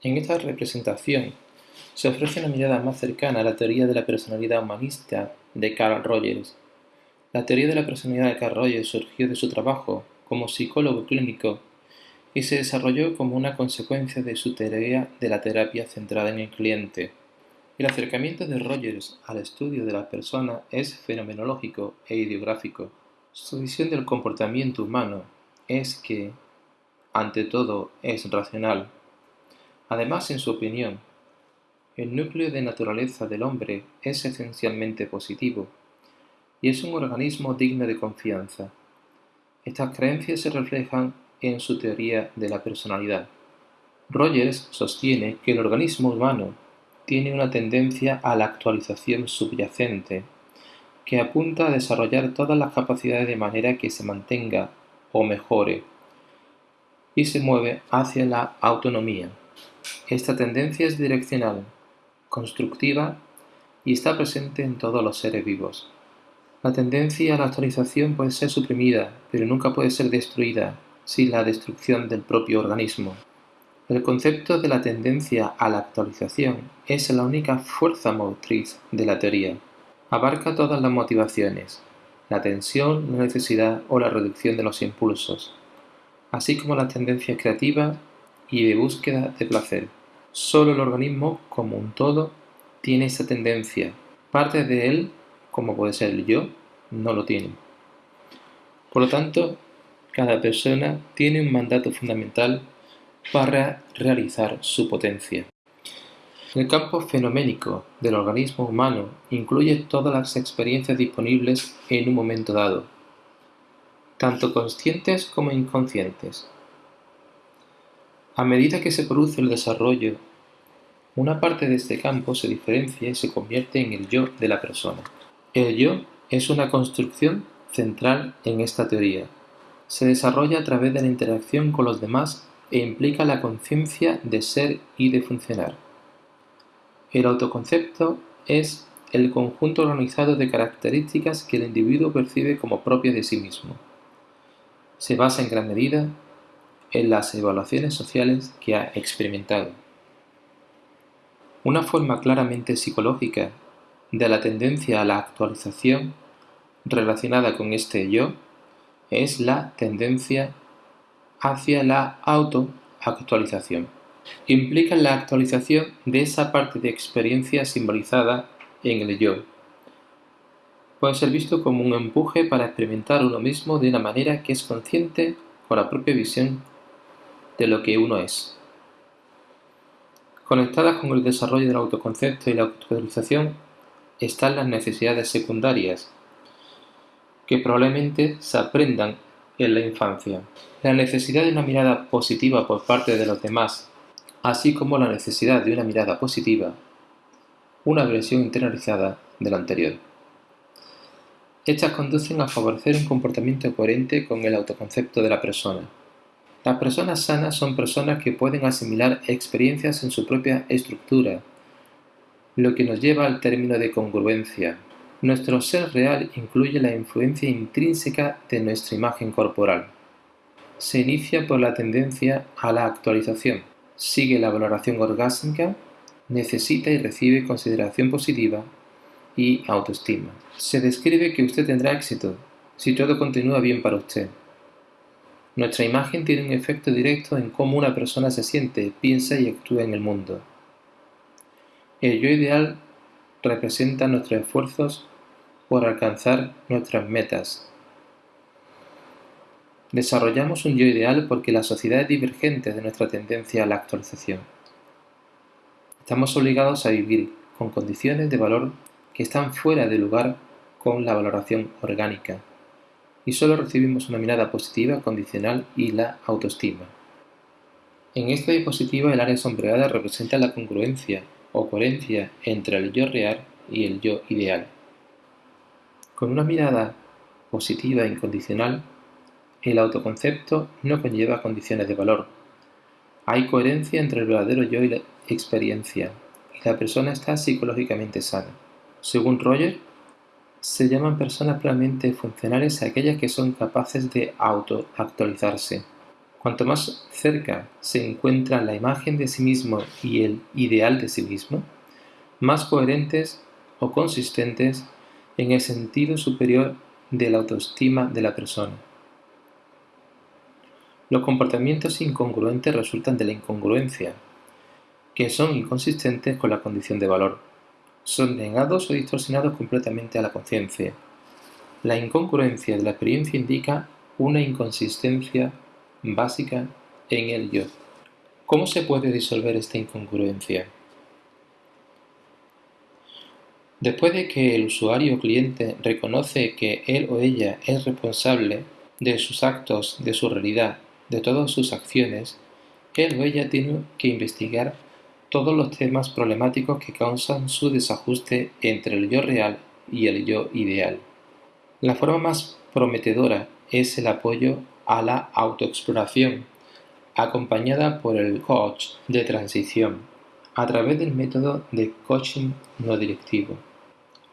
En esta representación se ofrece una mirada más cercana a la teoría de la personalidad humanista de Carl Rogers. La teoría de la personalidad de Carl Rogers surgió de su trabajo como psicólogo clínico y se desarrolló como una consecuencia de su teoría de la terapia centrada en el cliente. El acercamiento de Rogers al estudio de la persona es fenomenológico e ideográfico. Su visión del comportamiento humano es que, ante todo, es racional. Además, en su opinión, el núcleo de naturaleza del hombre es esencialmente positivo y es un organismo digno de confianza. Estas creencias se reflejan en su teoría de la personalidad. Rogers sostiene que el organismo humano tiene una tendencia a la actualización subyacente, que apunta a desarrollar todas las capacidades de manera que se mantenga o mejore, y se mueve hacia la autonomía. Esta tendencia es direccional, constructiva y está presente en todos los seres vivos. La tendencia a la actualización puede ser suprimida, pero nunca puede ser destruida sin la destrucción del propio organismo. El concepto de la tendencia a la actualización es la única fuerza motriz de la teoría. Abarca todas las motivaciones, la tensión, la necesidad o la reducción de los impulsos, así como las tendencias creativas y de búsqueda de placer. Solo el organismo, como un todo, tiene esa tendencia. Parte de él, como puede ser el yo, no lo tiene. Por lo tanto, cada persona tiene un mandato fundamental para realizar su potencia. El campo fenoménico del organismo humano incluye todas las experiencias disponibles en un momento dado, tanto conscientes como inconscientes. A medida que se produce el desarrollo, una parte de este campo se diferencia y se convierte en el yo de la persona. El yo es una construcción central en esta teoría, se desarrolla a través de la interacción con los demás e implica la conciencia de ser y de funcionar. El autoconcepto es el conjunto organizado de características que el individuo percibe como propias de sí mismo. Se basa en gran medida en las evaluaciones sociales que ha experimentado. Una forma claramente psicológica de la tendencia a la actualización relacionada con este yo es la tendencia hacia la autoactualización. Implica la actualización de esa parte de experiencia simbolizada en el yo. Puede ser visto como un empuje para experimentar uno mismo de una manera que es consciente con la propia visión de lo que uno es. Conectadas con el desarrollo del autoconcepto y la actualización están las necesidades secundarias, que probablemente se aprendan en la infancia. La necesidad de una mirada positiva por parte de los demás, así como la necesidad de una mirada positiva, una versión internalizada de lo anterior. Estas conducen a favorecer un comportamiento coherente con el autoconcepto de la persona. Las personas sanas son personas que pueden asimilar experiencias en su propia estructura, lo que nos lleva al término de congruencia, nuestro ser real incluye la influencia intrínseca de nuestra imagen corporal. Se inicia por la tendencia a la actualización, sigue la valoración orgásmica, necesita y recibe consideración positiva y autoestima. Se describe que usted tendrá éxito si todo continúa bien para usted. Nuestra imagen tiene un efecto directo en cómo una persona se siente, piensa y actúa en el mundo. El yo ideal representa nuestros esfuerzos por alcanzar nuestras metas. Desarrollamos un yo ideal porque la sociedad es divergente de nuestra tendencia a la actualización. Estamos obligados a vivir con condiciones de valor que están fuera de lugar con la valoración orgánica y solo recibimos una mirada positiva, condicional y la autoestima. En esta diapositiva el área sombreada representa la congruencia o coherencia entre el yo real y el yo ideal. Con una mirada positiva e incondicional, el autoconcepto no conlleva condiciones de valor. Hay coherencia entre el verdadero yo y la experiencia, y la persona está psicológicamente sana. Según Roger, se llaman personas plenamente funcionales aquellas que son capaces de autoactualizarse. Cuanto más cerca se encuentra la imagen de sí mismo y el ideal de sí mismo, más coherentes o consistentes en el sentido superior de la autoestima de la persona. Los comportamientos incongruentes resultan de la incongruencia, que son inconsistentes con la condición de valor. Son negados o distorsionados completamente a la conciencia. La incongruencia de la experiencia indica una inconsistencia básica en el yo. ¿Cómo se puede disolver esta incongruencia? Después de que el usuario o cliente reconoce que él o ella es responsable de sus actos, de su realidad, de todas sus acciones, él o ella tiene que investigar todos los temas problemáticos que causan su desajuste entre el yo real y el yo ideal. La forma más prometedora es el apoyo a la autoexploración, acompañada por el coach de transición, a través del método de coaching no directivo.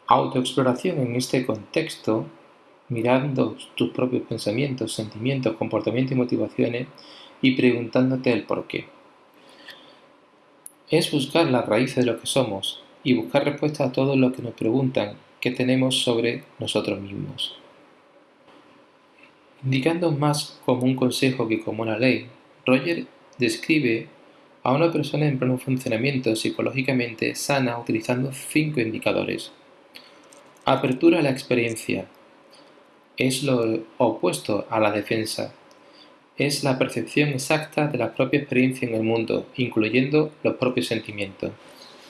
Autoexploración en este contexto, mirando tus propios pensamientos, sentimientos, comportamientos y motivaciones y preguntándote el por qué. Es buscar la raíz de lo que somos y buscar respuestas a todo lo que nos preguntan que tenemos sobre nosotros mismos. Indicando más como un consejo que como una ley, Roger describe a una persona en pleno funcionamiento psicológicamente sana utilizando cinco indicadores. Apertura a la experiencia. Es lo opuesto a la defensa. Es la percepción exacta de la propia experiencia en el mundo, incluyendo los propios sentimientos.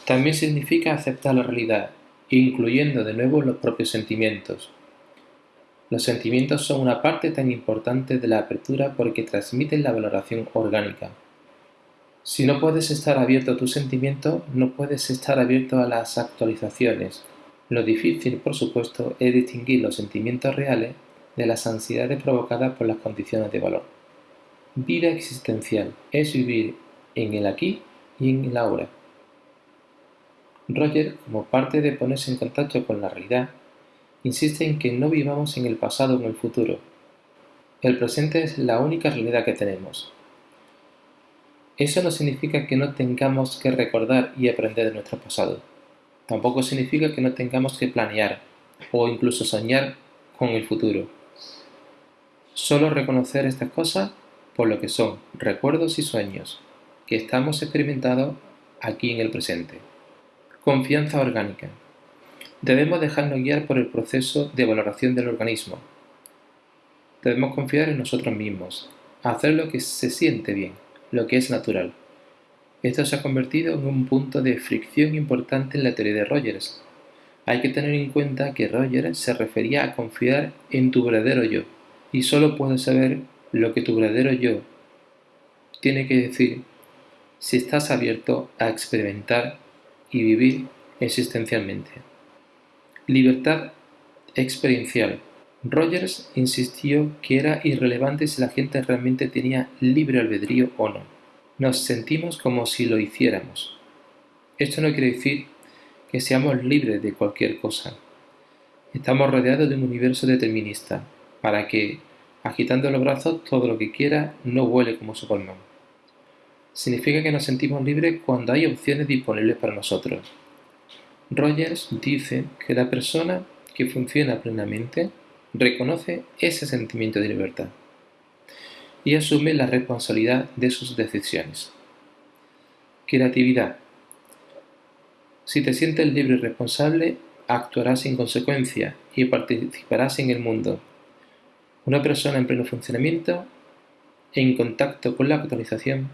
También significa aceptar la realidad, incluyendo de nuevo los propios sentimientos. Los sentimientos son una parte tan importante de la apertura porque transmiten la valoración orgánica. Si no puedes estar abierto a tus sentimientos, no puedes estar abierto a las actualizaciones, lo difícil, por supuesto, es distinguir los sentimientos reales de las ansiedades provocadas por las condiciones de valor. Vida existencial es vivir en el aquí y en el ahora. Roger, como parte de ponerse en contacto con la realidad, insiste en que no vivamos en el pasado o en el futuro. El presente es la única realidad que tenemos. Eso no significa que no tengamos que recordar y aprender de nuestro pasado Tampoco significa que no tengamos que planear o incluso soñar con el futuro. Solo reconocer estas cosas por lo que son recuerdos y sueños que estamos experimentando aquí en el presente. Confianza orgánica. Debemos dejarnos guiar por el proceso de valoración del organismo. Debemos confiar en nosotros mismos, hacer lo que se siente bien, lo que es natural. Esto se ha convertido en un punto de fricción importante en la teoría de Rogers. Hay que tener en cuenta que Rogers se refería a confiar en tu verdadero yo, y solo puedes saber lo que tu verdadero yo tiene que decir si estás abierto a experimentar y vivir existencialmente. Libertad experiencial. Rogers insistió que era irrelevante si la gente realmente tenía libre albedrío o no nos sentimos como si lo hiciéramos. Esto no quiere decir que seamos libres de cualquier cosa. Estamos rodeados de un universo determinista, para que, agitando los brazos, todo lo que quiera no vuele como Superman. Significa que nos sentimos libres cuando hay opciones disponibles para nosotros. Rogers dice que la persona que funciona plenamente reconoce ese sentimiento de libertad y asume la responsabilidad de sus decisiones. Creatividad. Si te sientes libre y responsable, actuarás en consecuencia y participarás en el mundo. Una persona en pleno funcionamiento, en contacto con la actualización,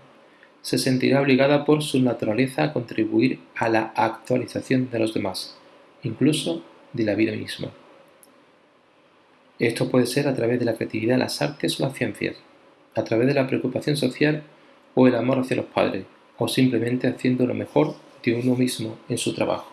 se sentirá obligada por su naturaleza a contribuir a la actualización de los demás, incluso de la vida misma. Esto puede ser a través de la creatividad, las artes o las ciencias a través de la preocupación social o el amor hacia los padres, o simplemente haciendo lo mejor de uno mismo en su trabajo.